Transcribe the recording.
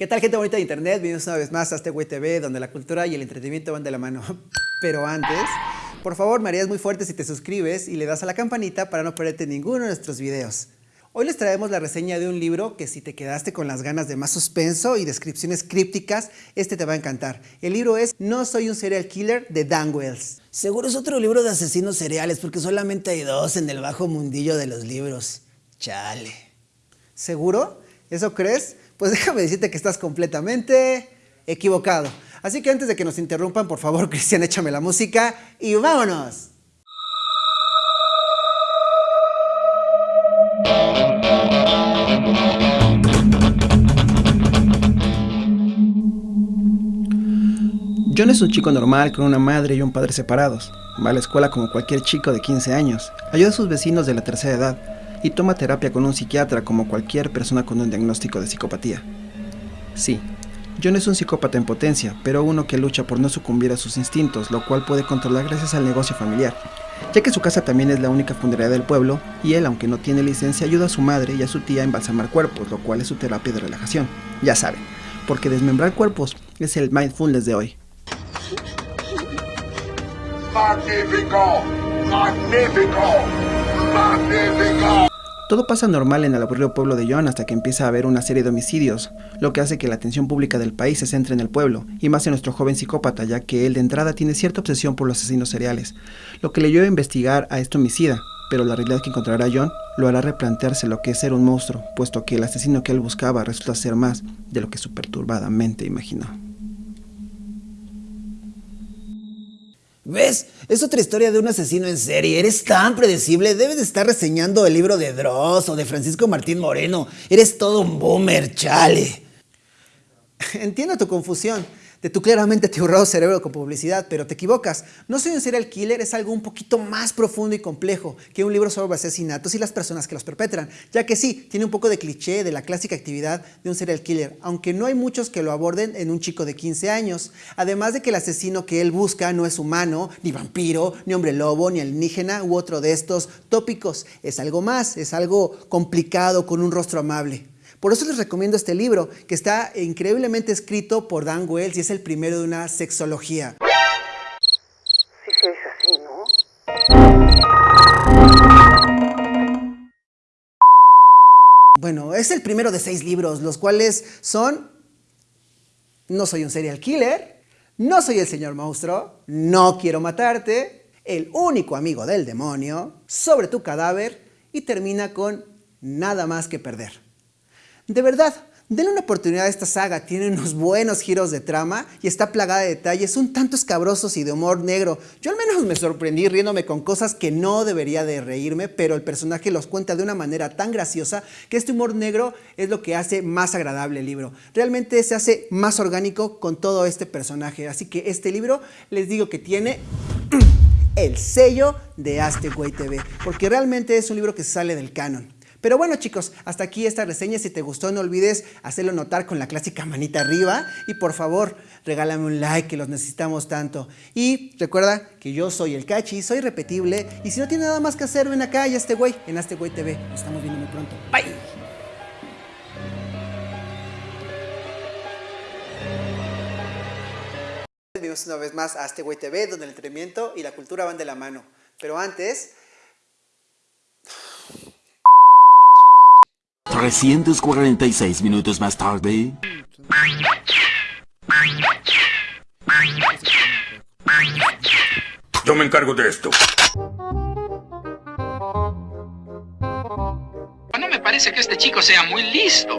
¿Qué tal gente bonita de internet? Bienvenidos una vez más a este Güey TV donde la cultura y el entretenimiento van de la mano. Pero antes, por favor me harías muy fuerte si te suscribes y le das a la campanita para no perderte ninguno de nuestros videos. Hoy les traemos la reseña de un libro que si te quedaste con las ganas de más suspenso y descripciones crípticas, este te va a encantar. El libro es No soy un serial killer de Dan Wells. Seguro es otro libro de asesinos seriales porque solamente hay dos en el bajo mundillo de los libros. Chale. ¿Seguro? ¿Eso crees? Pues déjame decirte que estás completamente equivocado. Así que antes de que nos interrumpan, por favor, Cristian, échame la música y vámonos. John es un chico normal con una madre y un padre separados. Va a la escuela como cualquier chico de 15 años. Ayuda a sus vecinos de la tercera edad y toma terapia con un psiquiatra como cualquier persona con un diagnóstico de psicopatía. Sí, John es un psicópata en potencia, pero uno que lucha por no sucumbir a sus instintos, lo cual puede controlar gracias al negocio familiar, ya que su casa también es la única funeraria del pueblo y él, aunque no tiene licencia, ayuda a su madre y a su tía a embalsamar cuerpos, lo cual es su terapia de relajación. Ya saben, porque desmembrar cuerpos es el mindfulness de hoy. ¡Magnífico! ¡Magnífico! ¡Magnífico! Todo pasa normal en el aburrido pueblo de John hasta que empieza a haber una serie de homicidios, lo que hace que la atención pública del país se centre en el pueblo, y más en nuestro joven psicópata, ya que él de entrada tiene cierta obsesión por los asesinos seriales, lo que le lleva a investigar a este homicida, pero la realidad que encontrará John lo hará replantearse lo que es ser un monstruo, puesto que el asesino que él buscaba resulta ser más de lo que su perturbada mente imaginó. ¿Ves? Es otra historia de un asesino en serie. Eres tan predecible. Debes de estar reseñando el libro de Dross o de Francisco Martín Moreno. Eres todo un boomer, chale. Entiendo tu confusión de tu claramente atiborrado cerebro con publicidad, pero te equivocas. No soy un serial killer es algo un poquito más profundo y complejo que un libro sobre asesinatos y las personas que los perpetran, ya que sí, tiene un poco de cliché de la clásica actividad de un serial killer, aunque no hay muchos que lo aborden en un chico de 15 años. Además de que el asesino que él busca no es humano, ni vampiro, ni hombre lobo, ni alienígena u otro de estos tópicos. Es algo más, es algo complicado con un rostro amable. Por eso les recomiendo este libro, que está increíblemente escrito por Dan Wells y es el primero de una sexología. Sí se dice así, ¿no? Bueno, es el primero de seis libros, los cuales son No soy un serial killer, No soy el señor monstruo, No quiero matarte, El único amigo del demonio, Sobre tu cadáver y termina con Nada más que perder. De verdad, denle una oportunidad a esta saga, tiene unos buenos giros de trama y está plagada de detalles un tanto escabrosos y de humor negro. Yo al menos me sorprendí riéndome con cosas que no debería de reírme, pero el personaje los cuenta de una manera tan graciosa que este humor negro es lo que hace más agradable el libro. Realmente se hace más orgánico con todo este personaje, así que este libro les digo que tiene el sello de Asteway TV, porque realmente es un libro que sale del canon. Pero bueno chicos, hasta aquí esta reseña. Si te gustó no olvides hacerlo notar con la clásica manita arriba. Y por favor, regálame un like que los necesitamos tanto. Y recuerda que yo soy el Cachi, soy repetible. Y si no tiene nada más que hacer, ven acá y a este güey, en este güey TV. Nos estamos viendo muy pronto. Bye. Bienvenidos una vez más a este güey TV, donde el entretenimiento y la cultura van de la mano. Pero antes... 346 minutos más tarde. Yo me encargo de esto. No me parece que este chico sea muy listo.